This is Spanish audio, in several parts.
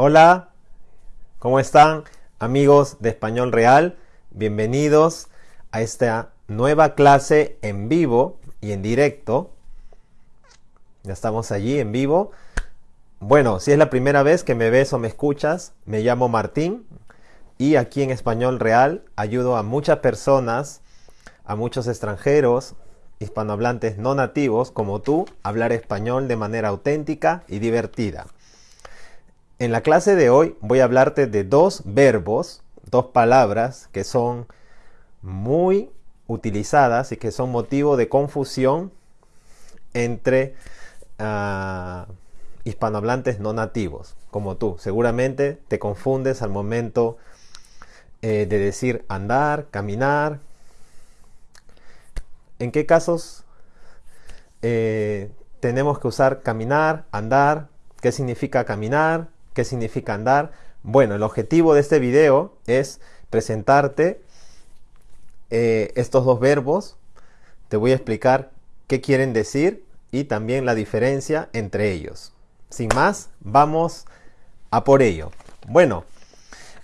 Hola, ¿cómo están amigos de Español Real? Bienvenidos a esta nueva clase en vivo y en directo. Ya estamos allí en vivo. Bueno, si es la primera vez que me ves o me escuchas, me llamo Martín y aquí en Español Real ayudo a muchas personas, a muchos extranjeros, hispanohablantes no nativos como tú, a hablar español de manera auténtica y divertida. En la clase de hoy voy a hablarte de dos verbos, dos palabras que son muy utilizadas y que son motivo de confusión entre uh, hispanohablantes no nativos, como tú. Seguramente te confundes al momento eh, de decir andar, caminar. ¿En qué casos eh, tenemos que usar caminar, andar? ¿Qué significa caminar? ¿Qué significa andar? Bueno, el objetivo de este video es presentarte eh, estos dos verbos. Te voy a explicar qué quieren decir y también la diferencia entre ellos. Sin más, vamos a por ello. Bueno,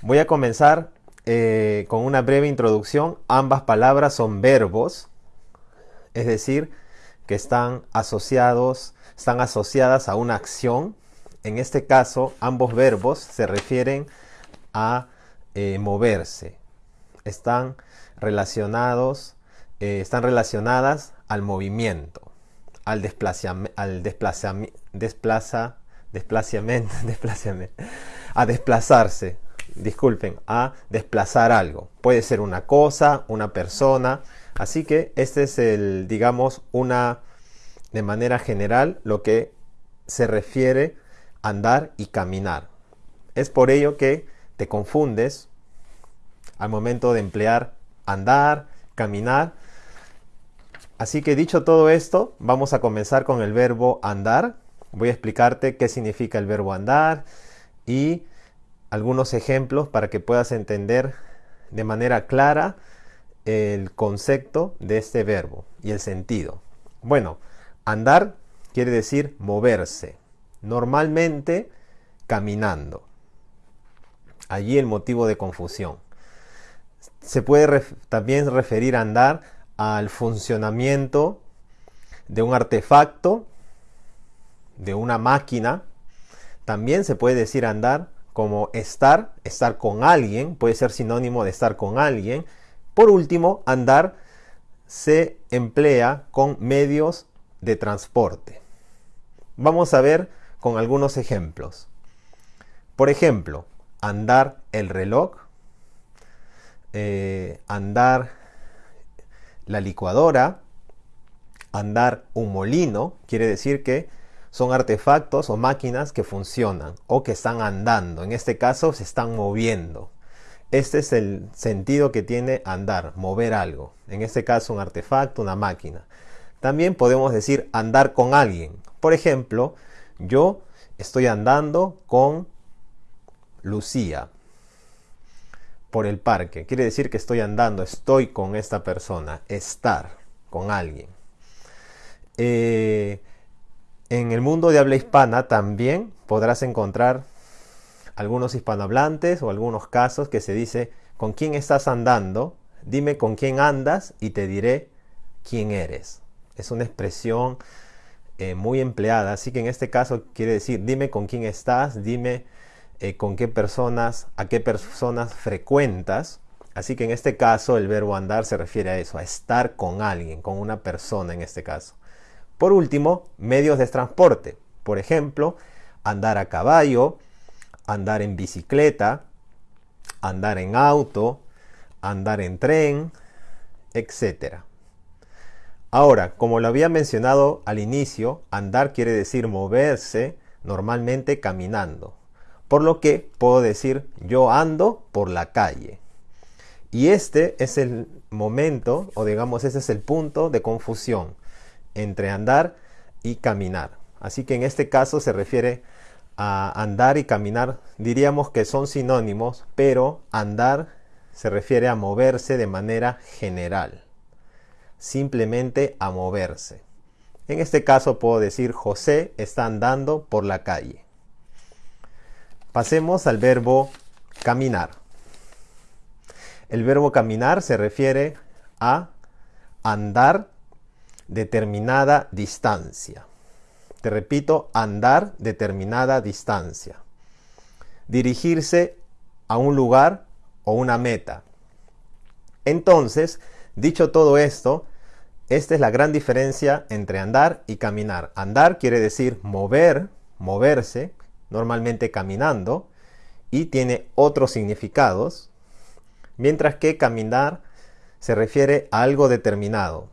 voy a comenzar eh, con una breve introducción. Ambas palabras son verbos, es decir, que están asociados, están asociadas a una acción en este caso, ambos verbos se refieren a eh, moverse. Están relacionados, eh, están relacionadas al movimiento, al desplazamiento, al desplazamiento, desplaza, desplazamiento, desplazamiento, a desplazarse, disculpen, a desplazar algo. Puede ser una cosa, una persona. Así que este es el, digamos, una, de manera general, lo que se refiere andar y caminar. Es por ello que te confundes al momento de emplear andar, caminar. Así que dicho todo esto, vamos a comenzar con el verbo andar. Voy a explicarte qué significa el verbo andar y algunos ejemplos para que puedas entender de manera clara el concepto de este verbo y el sentido. Bueno, andar quiere decir moverse normalmente caminando. Allí el motivo de confusión. Se puede también referir a andar al funcionamiento de un artefacto, de una máquina. También se puede decir andar como estar, estar con alguien, puede ser sinónimo de estar con alguien. Por último, andar se emplea con medios de transporte. Vamos a ver con algunos ejemplos. Por ejemplo, andar el reloj, eh, andar la licuadora, andar un molino, quiere decir que son artefactos o máquinas que funcionan o que están andando. En este caso se están moviendo. Este es el sentido que tiene andar, mover algo. En este caso un artefacto, una máquina. También podemos decir andar con alguien. Por ejemplo, yo estoy andando con Lucía por el parque. Quiere decir que estoy andando, estoy con esta persona, estar con alguien. Eh, en el mundo de habla hispana también podrás encontrar algunos hispanohablantes o algunos casos que se dice con quién estás andando, dime con quién andas y te diré quién eres. Es una expresión eh, muy empleada, así que en este caso quiere decir dime con quién estás, dime eh, con qué personas, a qué personas frecuentas. Así que en este caso el verbo andar se refiere a eso, a estar con alguien, con una persona en este caso. Por último, medios de transporte. Por ejemplo, andar a caballo, andar en bicicleta, andar en auto, andar en tren, etcétera. Ahora, como lo había mencionado al inicio, andar quiere decir moverse, normalmente caminando. Por lo que puedo decir yo ando por la calle. Y este es el momento, o digamos, ese es el punto de confusión entre andar y caminar. Así que en este caso se refiere a andar y caminar. Diríamos que son sinónimos, pero andar se refiere a moverse de manera general simplemente a moverse. En este caso puedo decir José está andando por la calle. Pasemos al verbo caminar. El verbo caminar se refiere a andar determinada distancia. Te repito, andar determinada distancia. Dirigirse a un lugar o una meta. Entonces, dicho todo esto, esta es la gran diferencia entre andar y caminar. Andar quiere decir mover, moverse, normalmente caminando, y tiene otros significados, mientras que caminar se refiere a algo determinado,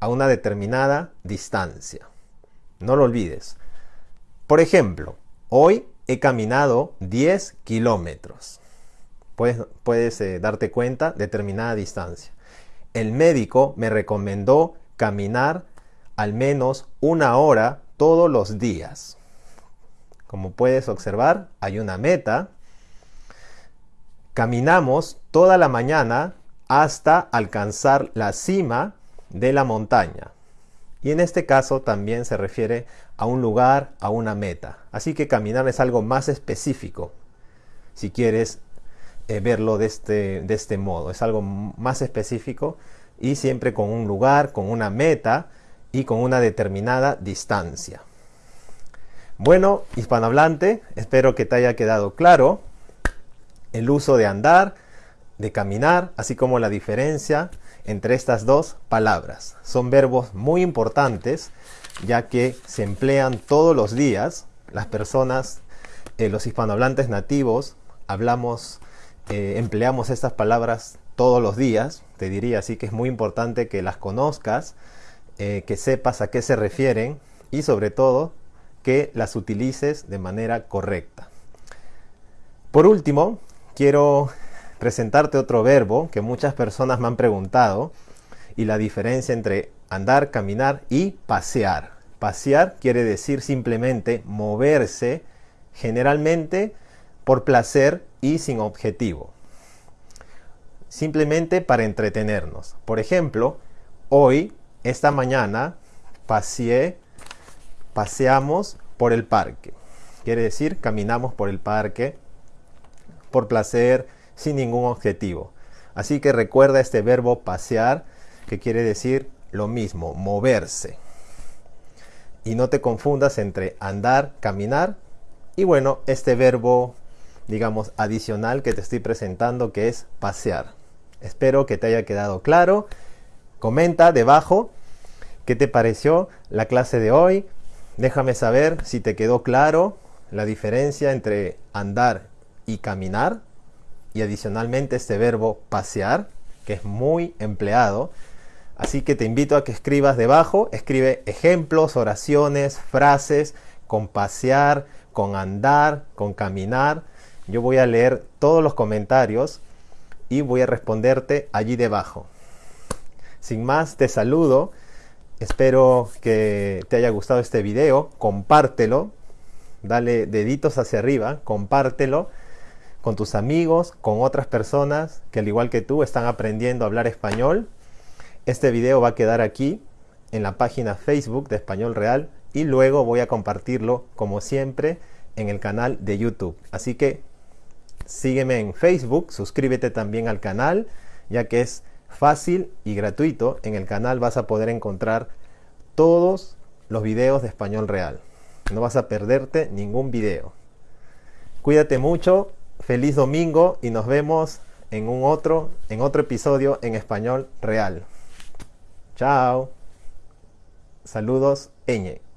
a una determinada distancia. No lo olvides. Por ejemplo, hoy he caminado 10 kilómetros. Puedes, puedes eh, darte cuenta, determinada distancia. El médico me recomendó caminar al menos una hora todos los días. Como puedes observar, hay una meta. Caminamos toda la mañana hasta alcanzar la cima de la montaña. Y en este caso también se refiere a un lugar, a una meta. Así que caminar es algo más específico, si quieres eh, verlo de este, de este modo. Es algo más específico y siempre con un lugar, con una meta y con una determinada distancia. Bueno, hispanohablante, espero que te haya quedado claro el uso de andar, de caminar, así como la diferencia entre estas dos palabras. Son verbos muy importantes ya que se emplean todos los días. Las personas, eh, los hispanohablantes nativos, hablamos, eh, empleamos estas palabras todos los días. Te diría así que es muy importante que las conozcas, eh, que sepas a qué se refieren y sobre todo que las utilices de manera correcta. Por último, quiero presentarte otro verbo que muchas personas me han preguntado y la diferencia entre andar, caminar y pasear. Pasear quiere decir simplemente moverse, generalmente por placer y sin objetivo. Simplemente para entretenernos. Por ejemplo, hoy, esta mañana, paseé paseamos por el parque. Quiere decir, caminamos por el parque por placer, sin ningún objetivo. Así que recuerda este verbo pasear, que quiere decir lo mismo, moverse. Y no te confundas entre andar, caminar y bueno, este verbo, digamos, adicional que te estoy presentando, que es pasear. Espero que te haya quedado claro. Comenta debajo qué te pareció la clase de hoy Déjame saber si te quedó claro la diferencia entre andar y caminar y adicionalmente este verbo pasear, que es muy empleado. Así que te invito a que escribas debajo, escribe ejemplos, oraciones, frases con pasear, con andar, con caminar. Yo voy a leer todos los comentarios y voy a responderte allí debajo. Sin más, te saludo Espero que te haya gustado este video. Compártelo. Dale deditos hacia arriba. Compártelo con tus amigos, con otras personas que al igual que tú están aprendiendo a hablar español. Este video va a quedar aquí en la página Facebook de Español Real y luego voy a compartirlo como siempre en el canal de YouTube. Así que sígueme en Facebook, suscríbete también al canal ya que es fácil y gratuito. En el canal vas a poder encontrar todos los videos de español real. No vas a perderte ningún video. Cuídate mucho, feliz domingo y nos vemos en un otro en otro episodio en español real. Chao. Saludos, Eñe.